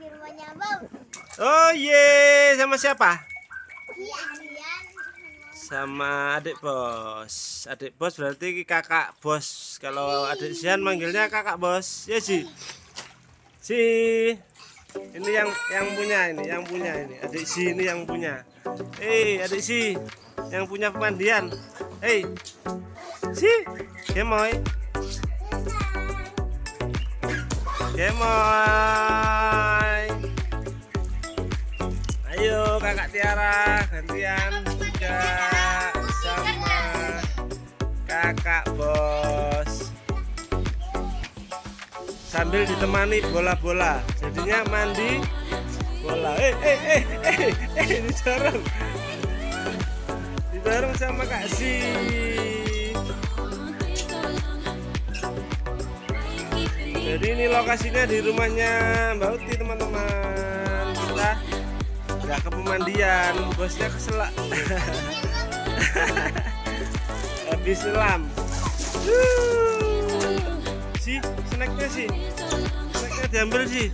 di rumahnya Bang. Oh ye, sama siapa? Iya. Sama adik bos. Adik bos berarti kakak bos. Kalau adik Sian manggilnya kakak bos. Ya sih. Si. Ini yang yang punya ini, yang punya ini. Adik si ini yang punya. Hei, adik si yang punya pemandian. Hei. Si, gemoy. Gemoy. Ayo kakak Tiara gantian juga sama kakak bos. Sambil ditemani bola-bola. Jadinya mandi bola. Eh eh eh eh eh didorong didorong sama kak si jadi ini lokasinya di rumahnya Mbak Uti teman-teman. Kita nggak ke pemandian bosnya keselak. Habis selam. Si snacknya sih snacknya diambil sih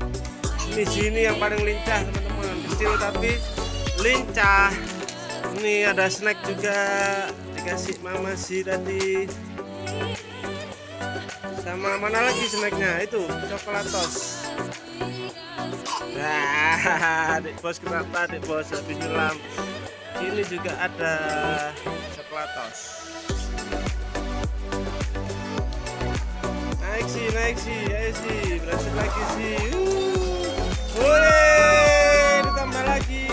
ini sini yang paling lincah teman-teman. Kecil tapi lincah. Ini ada snack juga. Dikasih mama sih tadi sama mana lagi snacknya itu coklatos Nah, adik bos kenapa adik bos habis nyelam? Ini juga ada coklatos. Naik sih, naik sih, ayo sih, berhasil lagi sih. Uh. Boleh ditambah lagi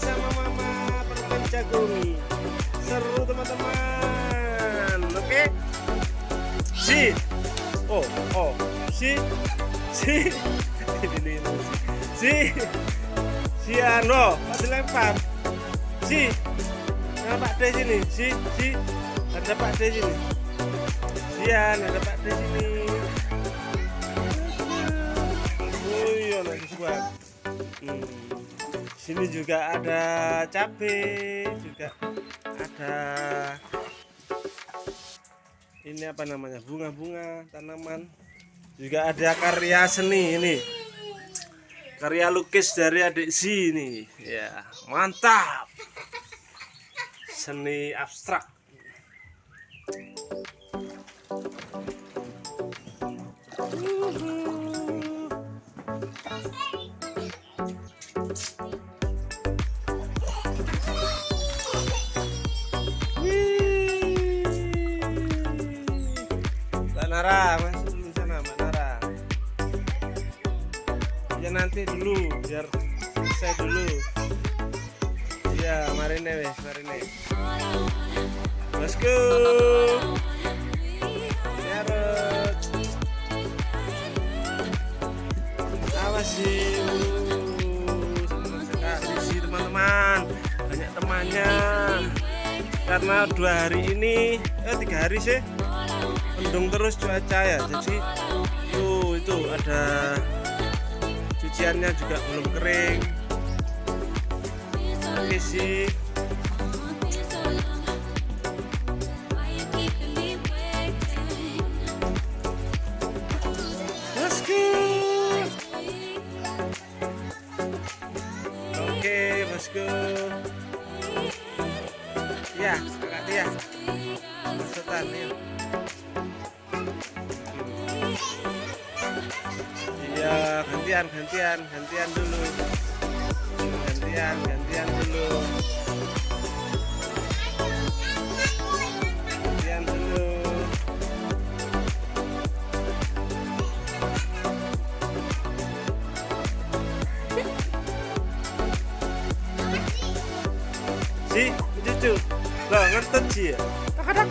sama mama permen jagung. Seru teman-teman. Oke. Si. Oh, oh, si. Si. Si si ano kok dilempar si nah Pak D sini si si ada Pak D sini sian ada Pak D sini oh iya nanti buat hmm. sini juga ada cabe juga ada ini apa namanya? Bunga-bunga tanaman. Juga ada karya seni ini. Karya lukis dari adik si ini. Ya mantap. Seni abstrak. Mbak Nara masuk dulu sana Mbak ya nanti dulu biar selesai dulu. Iya marine wes marine bosku. Yarot awas sih karena dua hari ini eh tiga hari sih mendung terus cuaca ya. Jadi tuh itu ada cuciannya juga belum kering. Oke sih gantian, gantian, gantian dulu. Gantian, gantian dulu. Gantian dulu. Si, cucu. Loh, ngertet sih ya. Tak-tak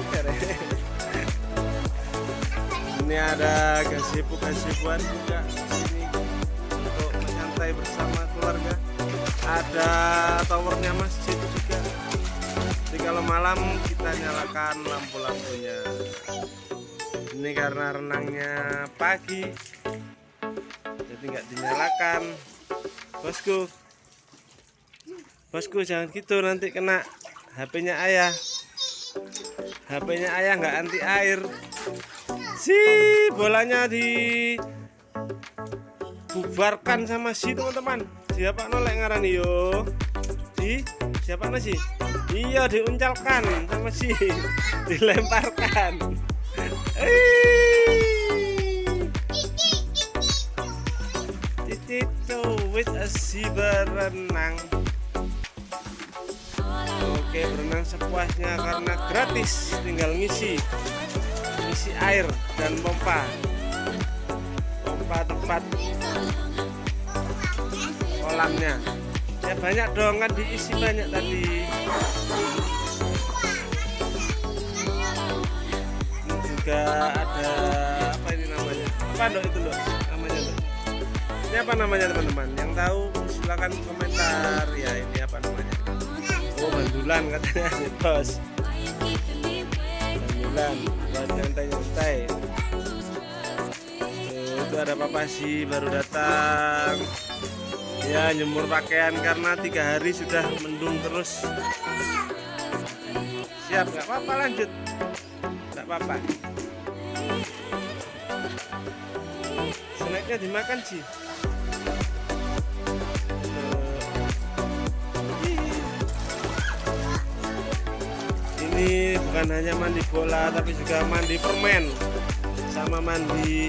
ini ada gazebo-gazeboan juga di sini keluarga. Ada towernya masjid juga. Jadi kalau malam kita nyalakan lampu-lampunya. Ini karena renangnya pagi. Jadi nggak dinyalakan. Bosku. Bosku jangan gitu nanti kena HP-nya ayah. HP-nya ayah nggak anti air. Si bolanya di dibubarkan sama si teman-teman. Siapa nolek ngarani yo? Di siapa nasi iya diuncalkan sama si. Dilemparkan. Cicito with a si berenang. Oke berenang sepuasnya karena gratis. Tinggal ngisi. Ngisi air dan pompa pompa tempat kolamnya. Ya banyak dong kan diisi banyak tadi. Ini juga ada apa ini namanya? Apa dok itu loh namanya dok ini apa namanya teman-teman? Yang tahu silahkan komentar. Ya ini apa namanya? Oh bandulan katanya bos. Bandulan itu ada papa sih baru datang. Ya nyemur pakaian karena tiga hari sudah mendung terus. Siap nggak apa-apa lanjut. Nggak apa-apa. Snacknya dimakan sih ini bukan hanya mandi bola tapi juga mandi permen sama mandi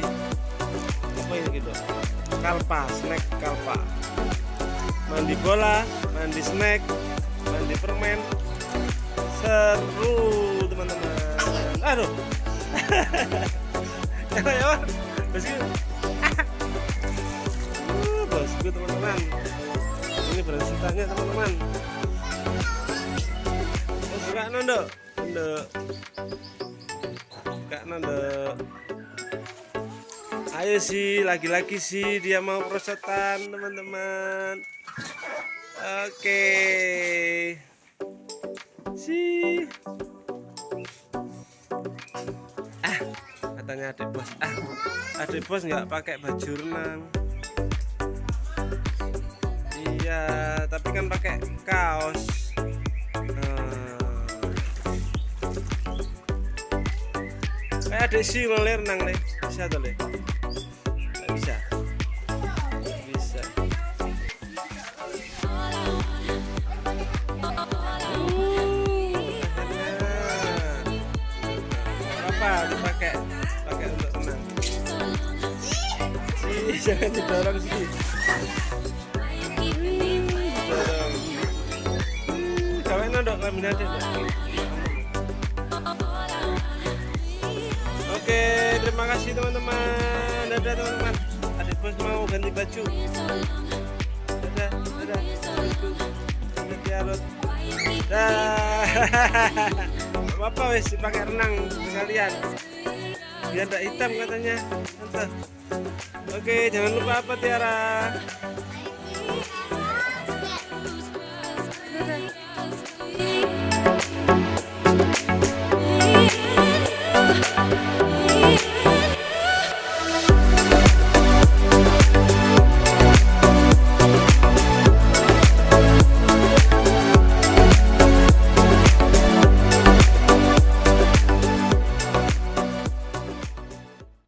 kalpa snack kalpa. Mandi bola mandi snack mandi permen. Seru teman-teman. Aduh. Ya ya bosku uh, teman-teman. Ini beransutannya teman-teman. Buka nondo nondo buka nondo ayo sih lagi-lagi sih dia mau prosotan teman-teman. Oke. Sih. Ah katanya adik bos. Ah adik bos nggak pakai baju renang. Iya tapi kan pakai kaos. Nah. kayak adik sih ngoler renang le bisa tuh le jangan didorong sih. Nondok kami nanti oke terima kasih teman-teman. Dadah teman-teman. Adik bos mau ganti baju. Dadah dadah. Dadah tiarot dah apa wes pakai renang sekalian. Biar tidak hitam katanya. Oke jangan lupa apa Tiara